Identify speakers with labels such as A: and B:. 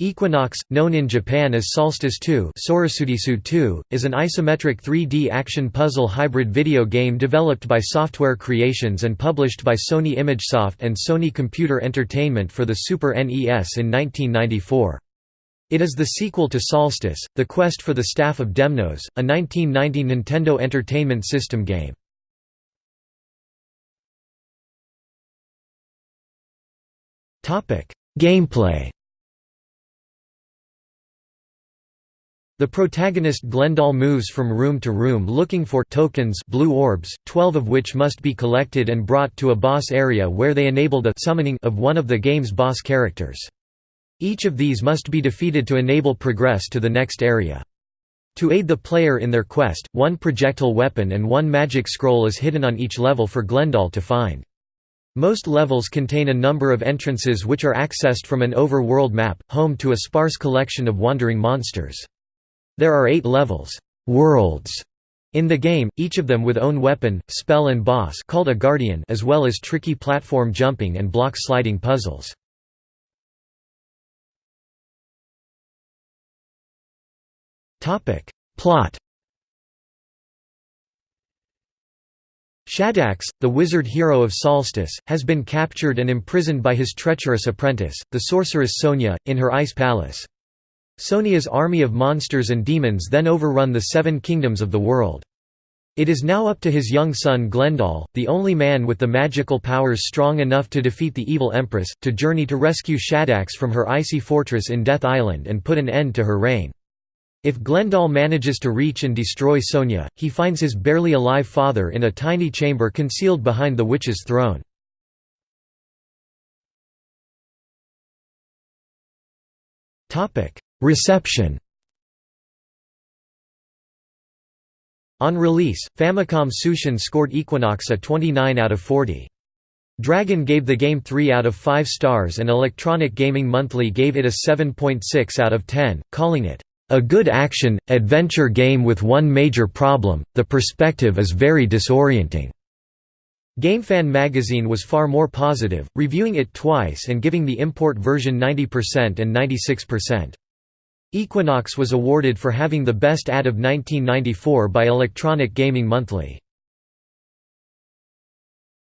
A: Equinox, known in Japan as Solstice 2, 2 is an isometric 3D action puzzle hybrid video game developed by Software Creations and published by Sony ImageSoft and Sony Computer Entertainment for the Super NES in 1994. It is the sequel to Solstice, The Quest for the Staff of Demnos, a 1990 Nintendo Entertainment System game. Gameplay The protagonist Glendal moves from room to room looking for tokens blue orbs, 12 of which must be collected and brought to a boss area where they enable the summoning of one of the game's boss characters. Each of these must be defeated to enable progress to the next area. To aid the player in their quest, one projectile weapon and one magic scroll is hidden on each level for Glendal to find. Most levels contain a number of entrances which are accessed from an overworld map, home to a sparse collection of wandering monsters. There are eight levels worlds in the game, each of them with own weapon, spell and boss called a guardian as well as tricky platform jumping and block sliding puzzles. Plot Shadax, the wizard hero of Solstice, has been captured and imprisoned by his treacherous apprentice, the sorceress Sonia, in her ice palace. Sonia's army of monsters and demons then overrun the seven kingdoms of the world. It is now up to his young son Glendal, the only man with the magical powers strong enough to defeat the evil Empress, to journey to rescue Shadax from her icy fortress in Death Island and put an end to her reign. If Glendal manages to reach and destroy Sonia, he finds his barely alive father in a tiny chamber concealed behind the witch's throne. Reception On release, Famicom Tsushin scored Equinox a 29 out of 40. Dragon gave the game 3 out of 5 stars and Electronic Gaming Monthly gave it a 7.6 out of 10, calling it, "...a good action, adventure game with one major problem, the perspective is very disorienting." GameFan magazine was far more positive, reviewing it twice and giving the import version 90% and 96%. Equinox was awarded for having the best ad of 1994 by Electronic Gaming Monthly.